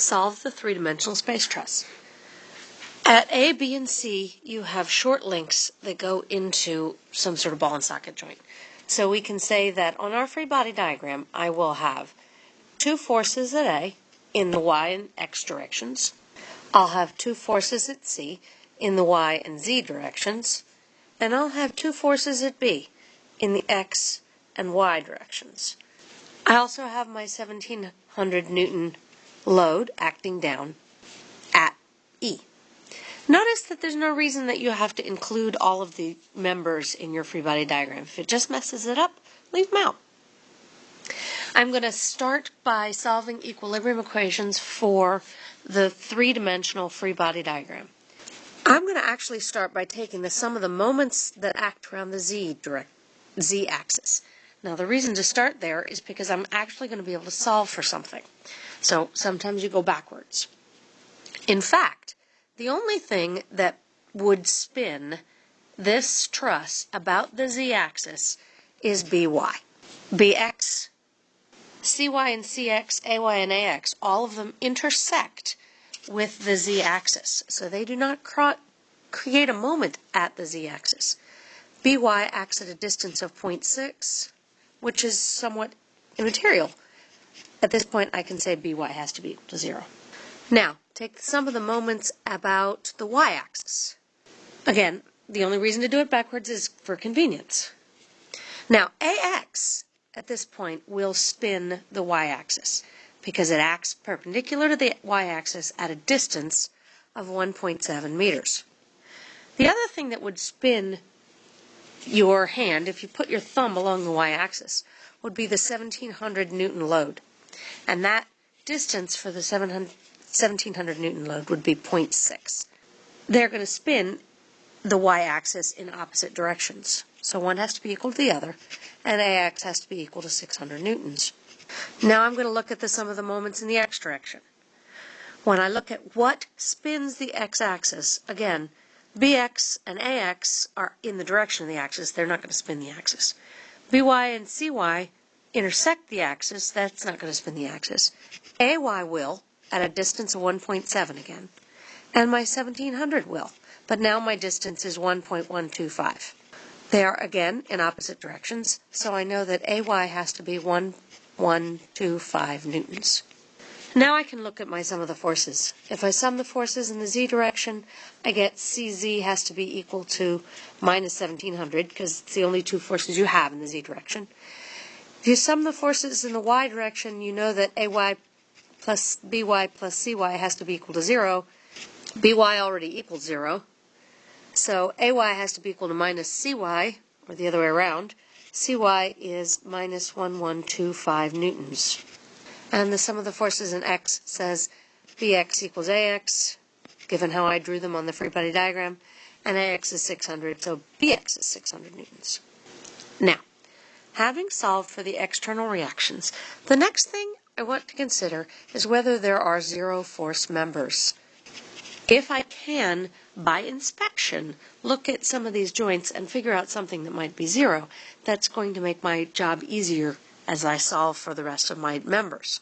solve the three-dimensional space truss. At A, B, and C, you have short links that go into some sort of ball and socket joint. So we can say that on our free body diagram, I will have two forces at A in the y and x directions. I'll have two forces at C in the y and z directions. And I'll have two forces at B in the x and y directions. I also have my 1700 Newton load acting down at E. Notice that there's no reason that you have to include all of the members in your free body diagram. If it just messes it up, leave them out. I'm going to start by solving equilibrium equations for the three-dimensional free body diagram. I'm going to actually start by taking the sum of the moments that act around the z direct z axis. Now the reason to start there is because I'm actually going to be able to solve for something. So sometimes you go backwards. In fact, the only thing that would spin this truss about the z-axis is by. bx, cy and cx, ay and ax, all of them intersect with the z-axis. So they do not create a moment at the z-axis. by acts at a distance of 0.6, which is somewhat immaterial. At this point, I can say by has to be equal to 0. Now, take sum of the moments about the y-axis. Again, the only reason to do it backwards is for convenience. Now, ax at this point will spin the y-axis because it acts perpendicular to the y-axis at a distance of 1.7 meters. The other thing that would spin your hand, if you put your thumb along the y-axis, would be the 1700 Newton load. And that distance for the 1700 Newton load would be 0.6. They're going to spin the y-axis in opposite directions. So one has to be equal to the other, and ax has to be equal to 600 newtons. Now I'm going to look at the sum of the moments in the x direction. When I look at what spins the x-axis, again, bx and ax are in the direction of the axis. They're not going to spin the axis. by and cy intersect the axis, that's not going to spin the axis. AY will, at a distance of 1.7 again. And my 1700 will, but now my distance is 1.125. They are again in opposite directions, so I know that AY has to be 1125 newtons. Now I can look at my sum of the forces. If I sum the forces in the z direction, I get CZ has to be equal to minus 1700 because it's the only two forces you have in the z direction. If you sum the forces in the y direction, you know that AY plus BY plus CY has to be equal to 0. BY already equals 0. So AY has to be equal to minus CY, or the other way around. CY is minus 1125 newtons. And the sum of the forces in X says BX equals AX, given how I drew them on the free body diagram, and AX is 600, so BX is 600 newtons. Now, Having solved for the external reactions, the next thing I want to consider is whether there are zero force members. If I can, by inspection, look at some of these joints and figure out something that might be zero, that's going to make my job easier as I solve for the rest of my members.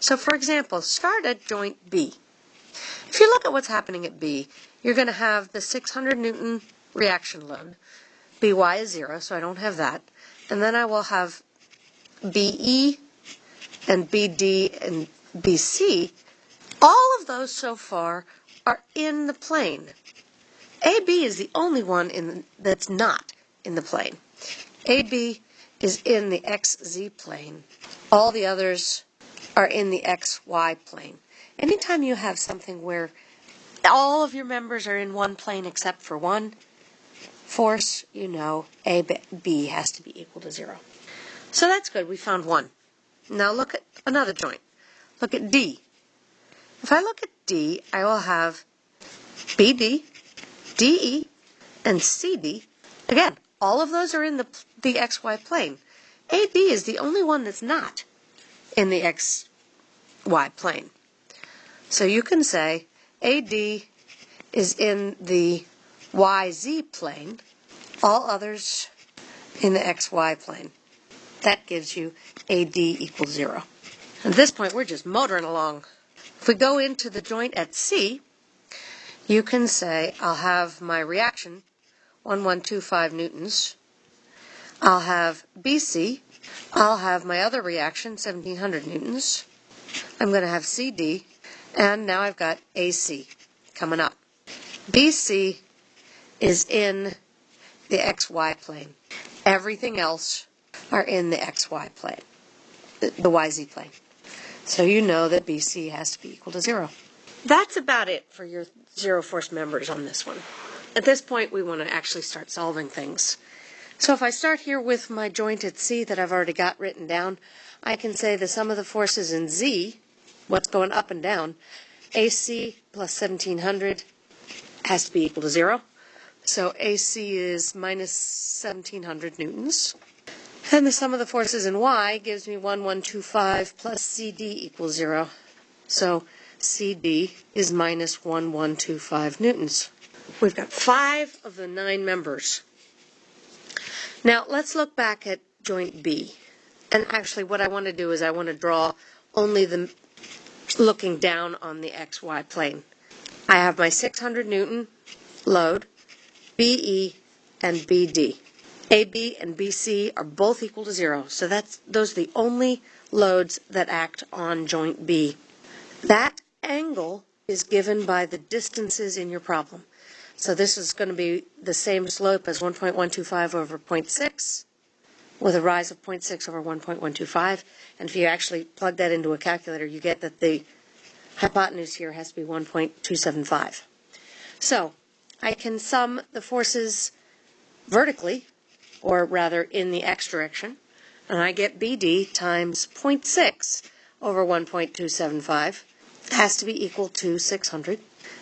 So for example, start at joint B. If you look at what's happening at B, you're going to have the 600 Newton reaction load. By is zero, so I don't have that and then I will have BE and BD and BC. All of those so far are in the plane. AB is the only one in the, that's not in the plane. AB is in the XZ plane. All the others are in the XY plane. Anytime you have something where all of your members are in one plane except for one, force, you know, AB has to be equal to 0. So that's good. We found one. Now look at another joint. Look at D. If I look at D, I will have BD, DE, and CD. Again, all of those are in the, the XY plane. AB is the only one that's not in the XY plane. So you can say AD is in the YZ plane, all others in the XY plane. That gives you AD equals zero. At this point, we're just motoring along. If we go into the joint at C, you can say I'll have my reaction 1125 newtons. I'll have BC. I'll have my other reaction 1700 newtons. I'm going to have CD. And now I've got AC coming up. BC is in the XY plane. Everything else are in the XY plane, the, YZ plane. So you know that BC has to be equal to zero. That's about it for your zero force members on this one. At this point, we want to actually start solving things. So if I start here with my joint at C that I've already got written down, I can say the sum of the forces in Z, what's going up and down, AC plus 1700 has to be equal to zero. So AC is minus 1700 newtons. And the sum of the forces in Y gives me 1125 plus CD equals zero. So CD is minus 1125 newtons. We've got five of the nine members. Now let's look back at joint B. And actually what I want to do is I want to draw only the looking down on the XY plane. I have my 600 Newton load, BE and BD. AB and BC are both equal to zero, so that's those are the only loads that act on joint B. That angle is given by the distances in your problem. So this is going to be the same slope as 1.125 over 0.6 with a rise of 0.6 over 1.125. And if you actually plug that into a calculator, you get that the hypotenuse here has to be 1.275. So I can sum the forces vertically, or rather in the x direction, and I get BD times 0.6 over 1.275 has to be equal to 600,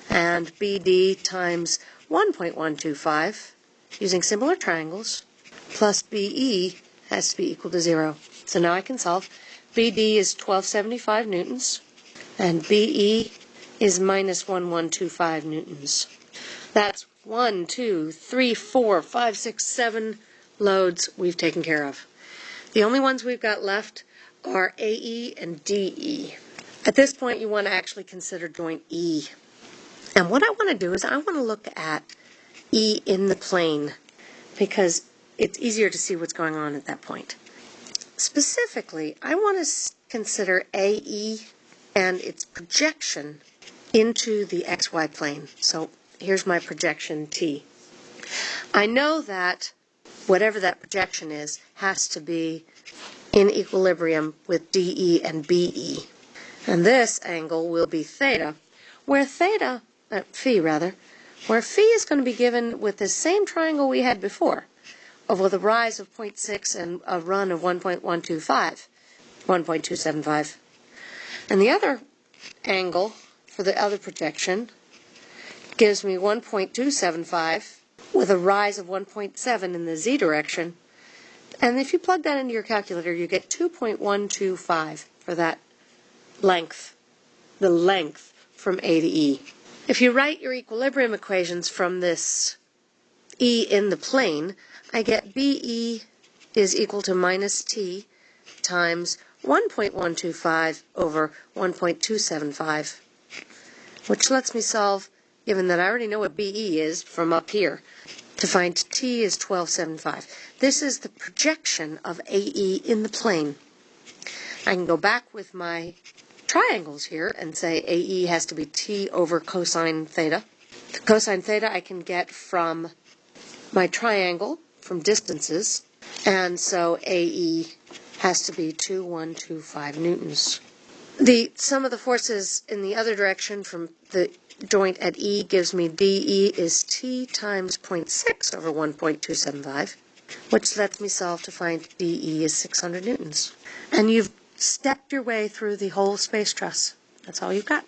and BD times 1.125, using similar triangles, plus BE has to be equal to 0. So now I can solve. BD is 1275 newtons, and BE is minus 1125 newtons. That's one, two, three, four, five, six, seven loads we've taken care of. The only ones we've got left are AE and DE. At this point, you want to actually consider joint E. And what I want to do is I want to look at E in the plane because it's easier to see what's going on at that point. Specifically, I want to consider AE and its projection into the xy plane. So here's my projection T. I know that whatever that projection is has to be in equilibrium with DE and BE. And this angle will be theta, where theta, uh, phi rather, where phi is going to be given with the same triangle we had before, with a rise of 0.6 and a run of 1.125, 1.275. And the other angle for the other projection gives me 1.275 with a rise of 1.7 in the z direction. And if you plug that into your calculator, you get 2.125 for that length, the length from A to E. If you write your equilibrium equations from this E in the plane, I get BE is equal to minus T times 1.125 over 1.275, which lets me solve, given that I already know what BE is from up here, to find T is 1275. This is the projection of AE in the plane. I can go back with my triangles here and say AE has to be T over cosine theta. The cosine theta I can get from my triangle, from distances, and so AE has to be 2125 newtons. The sum of the forces in the other direction from the joint at E gives me DE is T times 0.6 over 1.275, which lets me solve to find DE is 600 newtons. And you've stepped your way through the whole space truss. That's all you've got.